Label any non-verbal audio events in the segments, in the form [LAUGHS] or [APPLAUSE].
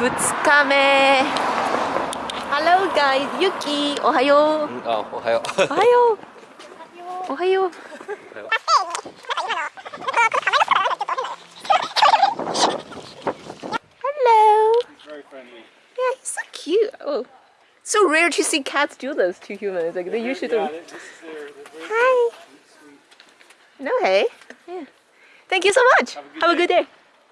日目 Hello guys ゆきおはようあ、おはよう。おはよう[LAUGHS] おはよう Hello Very friendly. Yeah he's so cute oh so rare to see cats do this to humans like they usually Yeah, don't this is their, they're very Hi sweet. No hey yeah Thank you so much Have a good Have a good day Have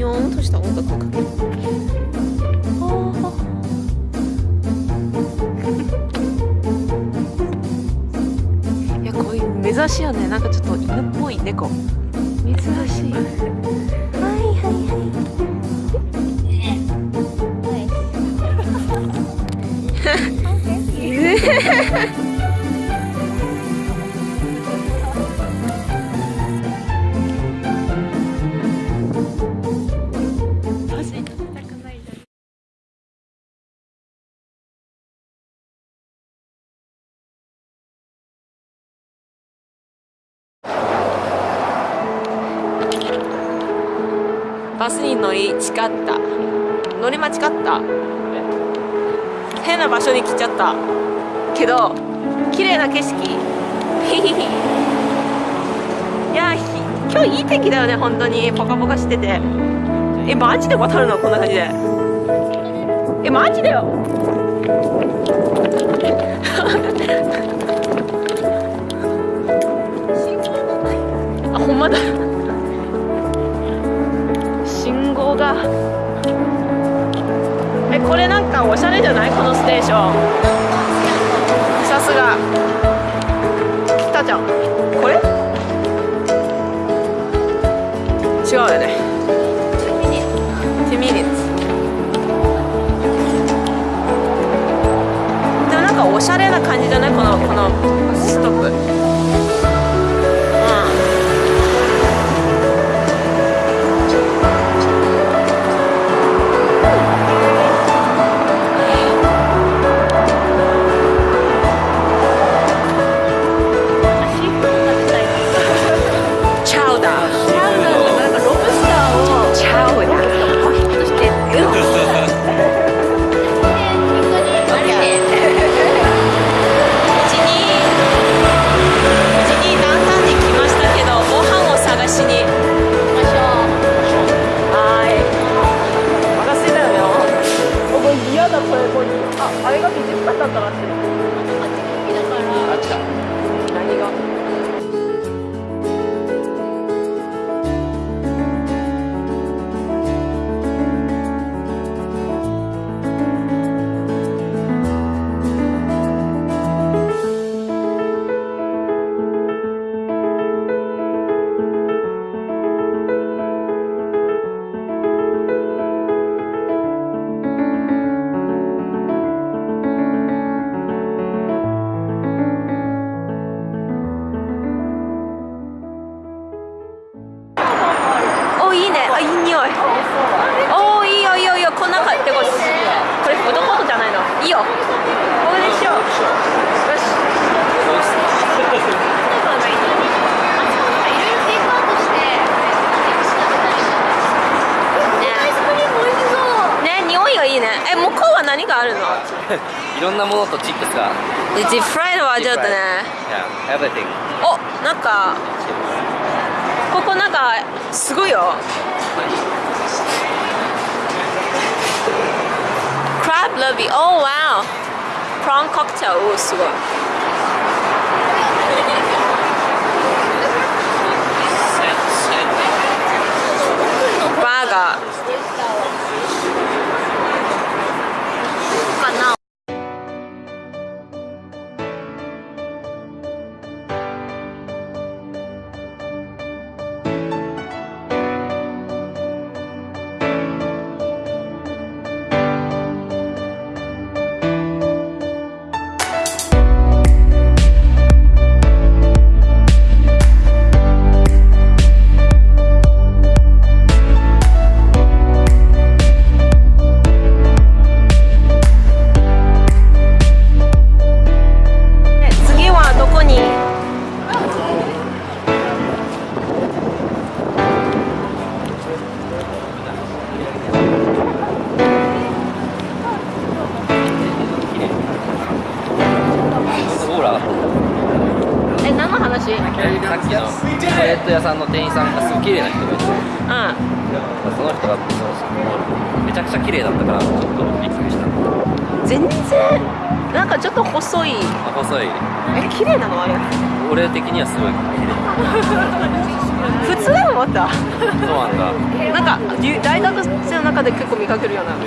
にょんとした音楽をかける。いやこういう目指しいよね。なんかちょっと犬っぽい猫。珍し。いバスに乗り違った。乗り間違った。変な場所に来ちゃった。けど綺麗な景色。いや今日いい天気だよね本当に。ポカポカしてて。えマジで渡るの？こんな感じで。えマジだよ。えこれなんかおしゃれじゃない？このステーション。さすが。来たじゃん。ね。え向こうは何があるの？[LAUGHS] いろんなものとチップスが。でジップフライドはちょっとね。Yeah, everything. おなんかここなんかすごいよ。クラブラビーおーわおプロンコクテルおーすごいト屋さんの店員さんがすごい綺麗な人がいてその人がめちゃくちゃ綺麗だったからちょっとびっくりした。全然なんかちょっと細い。あ細い。え綺麗なの？あれ。俺的にはすごい綺麗普通だと思ったそうなんだ [LAUGHS] なんかゆ大学生の中で結構見かけるような。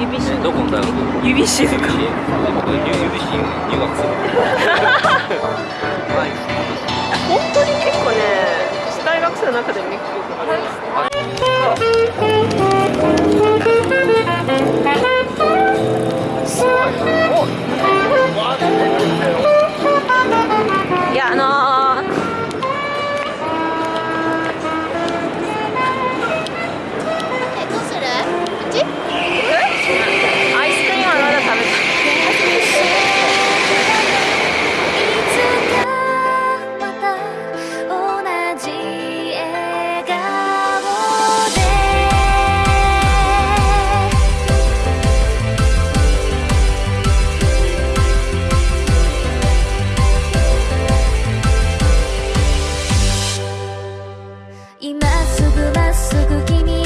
指しえどこの大学？指しとか。指し入学する [LAUGHS] 大学生の中で見かけるい今すぐまっすぐ君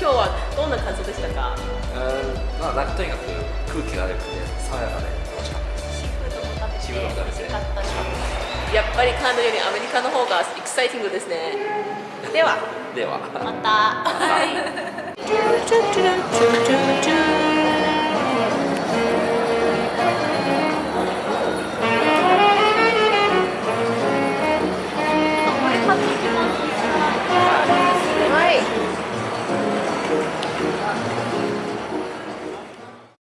今日はどんな感想でしたか？うんまあなんかとにかく空気が良くて爽やかで。楽しかったですシーフードも食べてシーフードも食べて美味しかったですやっぱりカナダよりアメリカの方がエキサイティングですね。では。では。また。はいはい [LAUGHS]